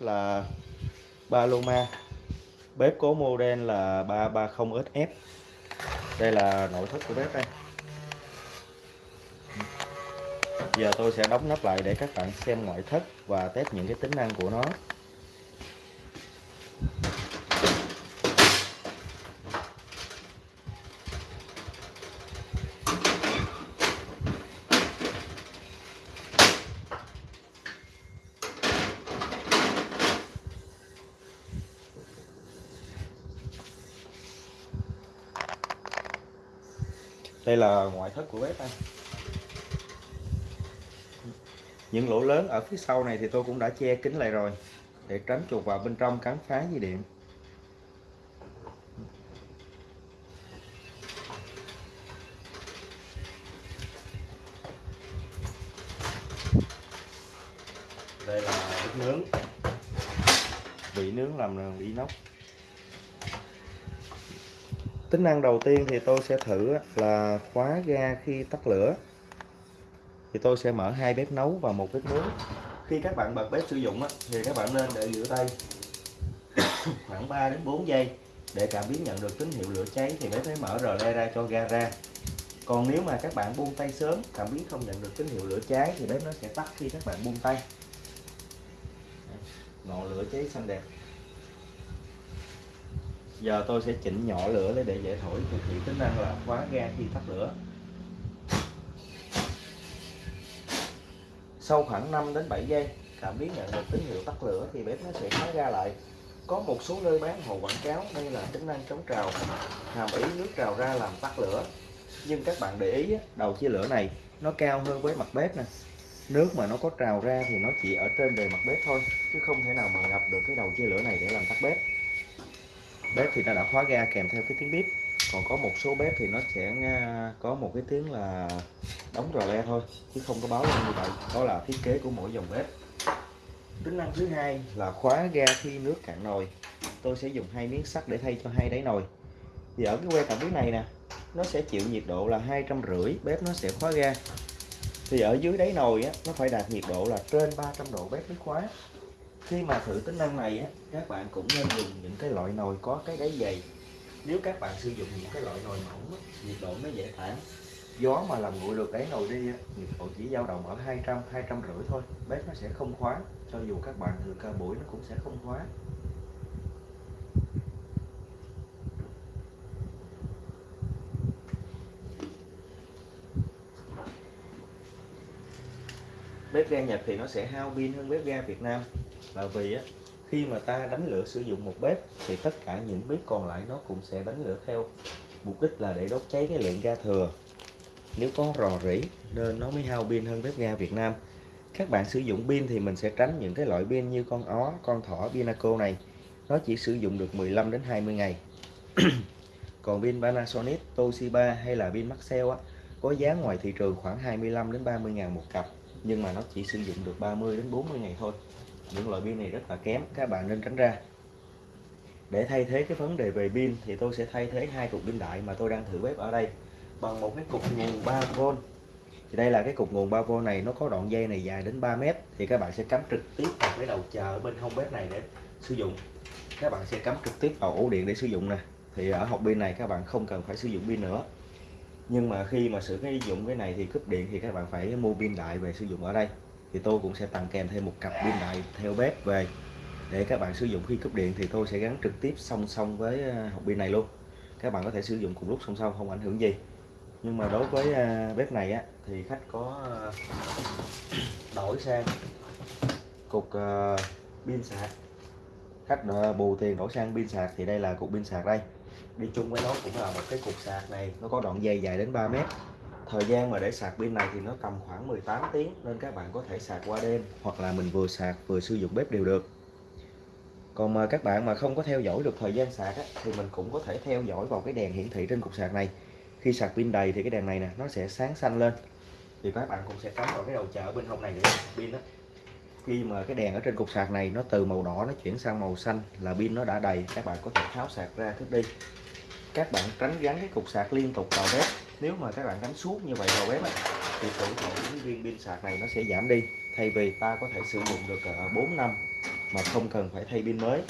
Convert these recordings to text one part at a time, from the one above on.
bếp là Paloma. Bếp có model là 330SF đây là nội thất của bếp đây. Giờ tôi sẽ đóng nắp lại để các bạn xem ngoại thất và test những cái tính năng của nó. Đây là ngoại thất của bếp đây những lỗ lớn ở phía sau này thì tôi cũng đã che kín lại rồi để tránh chuột vào bên trong cắn phá dây điện. Đây là bếp nướng. Vị nướng làm bằng inox tính năng đầu tiên thì tôi sẽ thử là khóa ga khi tắt lửa. Thì tôi sẽ mở hai bếp nấu và một bếp nướng khi các bạn bật bếp sử dụng thì các bạn nên để giữ tay khoảng 3 đến 4 giây để cảm biến nhận được tín hiệu lửa cháy thì bếp mới mở rờ le ra cho ga ra. Còn nếu mà các bạn buông tay sớm, cảm biến không nhận được tín hiệu lửa cháy thì bếp nó sẽ tắt khi các bạn buông tay. Ngọn lửa cháy xanh đẹp giờ tôi sẽ chỉnh nhỏ lửa để để dễ thổi. Thực hiện tính năng là khóa ga khi tắt lửa. Sau khoảng 5 đến 7 giây, cảm biến nhận được tín hiệu tắt lửa thì bếp nó sẽ khóa ga lại. Có một số nơi bán hồ quảng cáo đây là tính năng chống trào, hàm ý nước trào ra làm tắt lửa. Nhưng các bạn để ý đầu chia lửa này nó cao hơn với mặt bếp nè. Nước mà nó có trào ra thì nó chỉ ở trên bề mặt bếp thôi, chứ không thể nào mà ngập được cái đầu chia lửa này để làm tắt bếp bếp thì nó đã khóa ga kèm theo cái tiếng bếp. Còn có một số bếp thì nó sẽ à, có một cái tiếng là đóng rò le thôi chứ không có báo lên như vậy. Đó là thiết kế của mỗi dòng bếp. Tính năng thứ hai là khóa ga khi nước cạn nồi. Tôi sẽ dùng hai miếng sắt để thay cho hai đáy nồi. Thì ở cái que cảm biến này nè nó sẽ chịu nhiệt độ là hai trăm rưỡi bếp nó sẽ khóa ga. Thì ở dưới đáy nồi á, nó phải đạt nhiệt độ là trên 300 độ bếp mới khóa khi mà thử tính năng này á, các bạn cũng nên dùng những cái loại nồi có cái đáy dày. Nếu các bạn sử dụng những cái loại nồi mỏng nhiệt độ nó dễ tản gió mà làm nguội được đáy nồi đi nhiệt độ chỉ dao động ở 200 200 rưỡi thôi bếp nó sẽ không khóa. Cho dù các bạn thừa ca buổi nó cũng sẽ không khóa. Bếp ga Nhật thì nó sẽ hao pin hơn bếp ga Việt Nam là vì á, khi mà ta đánh lửa sử dụng một bếp thì tất cả những bếp còn lại nó cũng sẽ đánh lửa theo. Mục đích là để đốt cháy cái lượng ga thừa. Nếu có rò rỉ nên nó mới hao pin hơn bếp ga Việt Nam. Các bạn sử dụng pin thì mình sẽ tránh những cái loại pin như con ó con thỏ Pinaco này. Nó chỉ sử dụng được 15 đến 20 ngày. Còn pin Panasonic Toshiba hay là pin Maxell á có giá ngoài thị trường khoảng 25 đến 30 ngàn một cặp nhưng mà nó chỉ sử dụng được 30 đến 40 ngày thôi những loại pin này rất là kém, các bạn nên tránh ra. Để thay thế cái vấn đề về pin thì tôi sẽ thay thế hai cục pin đại mà tôi đang thử bếp ở đây bằng một cái cục nguồn 3V thì đây là cái cục nguồn 3V này, nó có đoạn dây này dài đến 3 mét thì các bạn sẽ cắm trực tiếp vào cái đầu chờ bên hông bếp này để sử dụng. Các bạn sẽ cắm trực tiếp vào ổ điện để sử dụng nè. Thì ở hộp pin này các bạn không cần phải sử dụng pin nữa. Nhưng mà khi mà sử dụng cái này thì cúp điện thì các bạn phải mua pin đại về sử dụng ở đây thì tôi cũng sẽ tặng kèm thêm một cặp pin đại theo bếp về. Để các bạn sử dụng khi cúp điện thì tôi sẽ gắn trực tiếp song song với ờ, hộp pin này luôn. Các bạn có thể sử dụng cùng lúc song song, không ảnh hưởng gì. Nhưng mà đối với ờ, bếp này á, thì khách có ờ, đổi sang cục pin sạc. Khách bù tiền đổi sang pin sạc thì đây là cục pin sạc đây. Đi chung với nó cũng là một cái cục sạc này, nó có đoạn dây dài đến 3 mét thời gian mà để sạc pin này thì nó tầm khoảng 18 tiếng nên các bạn có thể sạc qua đêm hoặc là mình vừa sạc vừa sử dụng bếp đều được. Còn mà các bạn mà không có theo dõi được thời gian sạc á, thì mình cũng có thể theo dõi vào cái đèn hiển thị trên cục sạc này. Khi sạc pin đầy thì cái đèn này nè nó sẽ sáng xanh lên. Thì các bạn cũng sẽ cắm vào cái đầu chợ bên hông này để pin đó. Khi mà cái đèn ở trên cục sạc này nó từ màu đỏ nó chuyển sang màu xanh là pin nó đã đầy các bạn có thể tháo sạc ra thức đi các bạn tránh gắn cái cục sạc liên tục vào bếp. Nếu mà các bạn gắn suốt như vậy vào bếp thì tuổi thọ của viên pin sạc này nó sẽ giảm đi. Thay vì ta có thể sử dụng được ờ, 4 năm mà không cần phải thay pin mới.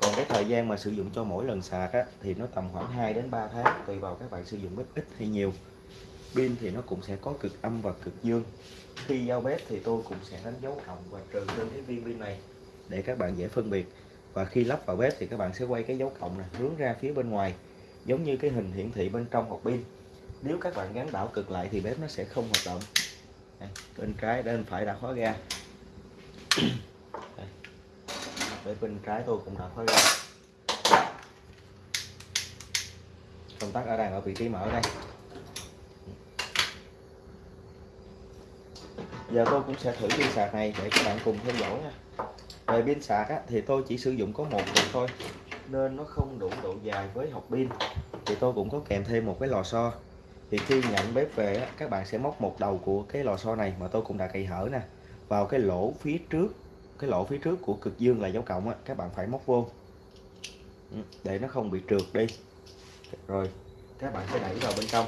Còn cái thời gian mà sử dụng cho mỗi lần sạc á, thì nó tầm khoảng 2 đến 3 tháng tùy vào các bạn sử dụng bếp ít hay nhiều. Pin thì nó cũng sẽ có cực âm và cực dương. Khi giao bếp thì tôi cũng sẽ đánh dấu cộng và trừ trên cái viên pin này để các bạn dễ phân biệt và khi lắp vào bếp thì các bạn sẽ quay cái dấu cộng này hướng ra phía bên ngoài giống như cái hình hiển thị bên trong hộp pin. Nếu các bạn gắn đảo cực lại thì bếp nó sẽ không hoạt động. Đây, bên trái bên phải đã khóa ga. Đây. Bên, bên trái tôi cũng đã khóa ga. Công tắc ở đang ở vị trí mở đây. Giờ tôi cũng sẽ thử pin sạc này để các bạn cùng theo dõi nha về pin sạc á, thì tôi chỉ sử dụng có một cục thôi nên nó không đủ độ dài với hộp pin. Thì tôi cũng có kèm thêm một cái lò xo. Thì khi nhận bếp về á, các bạn sẽ móc một đầu của cái lò xo này mà tôi cũng đã cày hở nè vào cái lỗ phía trước cái lỗ phía trước của cực dương là dấu cộng á, các bạn phải móc vô. Ừ, để nó không bị trượt đi. Rồi các bạn sẽ đẩy vào bên trong.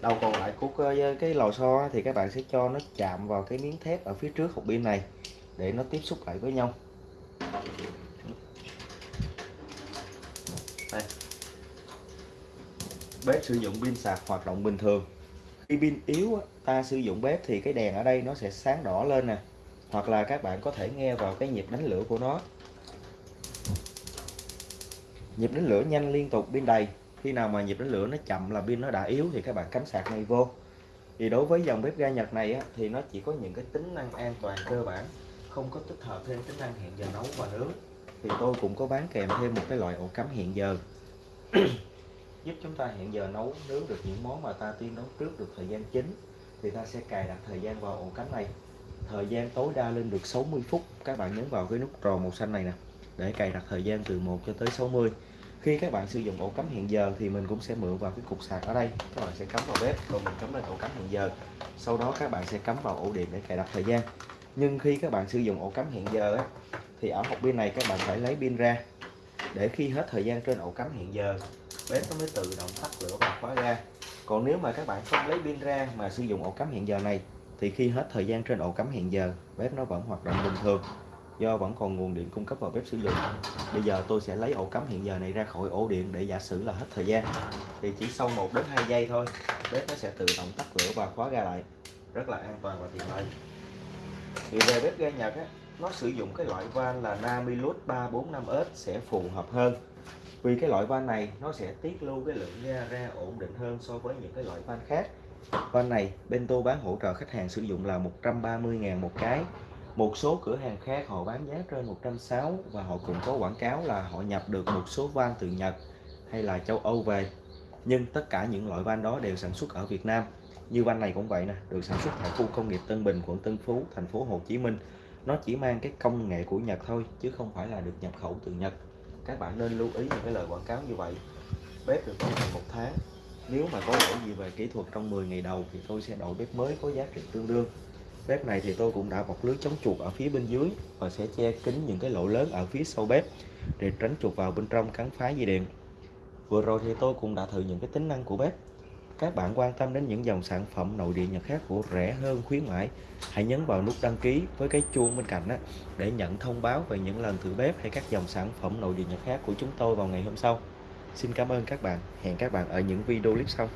Đầu còn lại của cái lò xo thì các bạn sẽ cho nó chạm vào cái miếng thép ở phía trước hộp pin này để nó tiếp xúc lại với nhau đây. bếp sử dụng pin sạc hoạt động bình thường. Khi pin yếu ta sử dụng bếp thì cái đèn ở đây nó sẽ sáng đỏ lên nè. Hoặc là các bạn có thể nghe vào cái nhịp đánh lửa của nó. Nhịp đánh lửa nhanh liên tục pin đầy. Khi nào mà nhịp đánh lửa nó chậm là pin nó đã yếu thì các bạn cắm sạc ngay vô. Thì đối với dòng bếp ga Nhật này á, thì nó chỉ có những cái tính năng an toàn cơ bản không có tích hợp thêm tính năng hẹn giờ nấu và nướng. Thì tôi cũng có bán kèm thêm một cái loại ổ cắm hẹn giờ. Giúp chúng ta hẹn giờ nấu nướng được những món mà ta tiên nấu trước được thời gian chính thì ta sẽ cài đặt thời gian vào ổ cắm này. Thời gian tối đa lên được 60 phút. Các bạn nhấn vào cái nút tròn màu xanh này nè để cài đặt thời gian từ 1 cho tới 60 khi các bạn sử dụng ổ cắm hẹn giờ thì mình cũng sẽ mượn vào cái cục sạc ở đây. Các bạn sẽ cắm vào bếp rồi mình cắm lên ổ cắm hẹn giờ. Sau đó các bạn sẽ cắm vào ổ điện để cài đặt thời gian nhưng khi các bạn sử dụng ổ cắm hẹn giờ á, thì ở hộp pin này các bạn phải lấy pin ra. Để khi hết thời gian trên ổ cắm hẹn giờ bếp nó mới tự động tắt lửa và khóa ra. Còn nếu mà các bạn không lấy pin ra mà sử dụng ổ cắm hẹn giờ này thì khi hết thời gian trên ổ cắm hẹn giờ bếp nó vẫn hoạt động bình thường do vẫn còn nguồn điện cung cấp vào bếp sử dụng. Bây giờ tôi sẽ lấy ổ cắm hiện giờ này ra khỏi ổ điện để giả sử là hết thời gian. Thì chỉ sau 1 đến 2 giây thôi bếp nó sẽ tự động tắt lửa và khóa ra lại. Rất là an toàn và tiện lợi thì về bếp ga Nhật á, nó sử dụng cái loại van là Namilus 345S sẽ phù hợp hơn. Vì cái loại van này nó sẽ tiết lưu cái lượng ga ra ổn định hơn so với những cái loại van khác. Van này Bento bán hỗ trợ khách hàng sử dụng là 130.000 một cái. Một số cửa hàng khác họ bán giá trên 160 và họ cũng có quảng cáo là họ nhập được một số van từ Nhật hay là châu Âu về. Nhưng tất cả những loại van đó đều sản xuất ở Việt Nam như van này cũng vậy nè, được sản xuất tại khu công nghiệp Tân Bình, quận Tân Phú, thành phố Hồ Chí Minh. Nó chỉ mang cái công nghệ của Nhật thôi, chứ không phải là được nhập khẩu từ Nhật. Các bạn nên lưu ý những cái lời quảng cáo như vậy. Bếp được bảo hành một tháng. Nếu mà có lỗi gì về kỹ thuật trong 10 ngày đầu thì tôi sẽ đổi bếp mới có giá trị tương đương. Bếp này thì tôi cũng đã bọc lưới chống chuột ở phía bên dưới và sẽ che kín những cái lỗ lớn ở phía sau bếp để tránh chuột vào bên trong cắn phá dây điện. Vừa rồi thì tôi cũng đã thử những cái tính năng của bếp các bạn quan tâm đến những dòng sản phẩm nội địa Nhật khác của rẻ hơn, khuyến mãi, hãy nhấn vào nút đăng ký với cái chuông bên cạnh đó để nhận thông báo về những lần thử bếp hay các dòng sản phẩm nội địa Nhật khác của chúng tôi vào ngày hôm sau. Xin cảm ơn các bạn. Hẹn các bạn ở những video clip sau.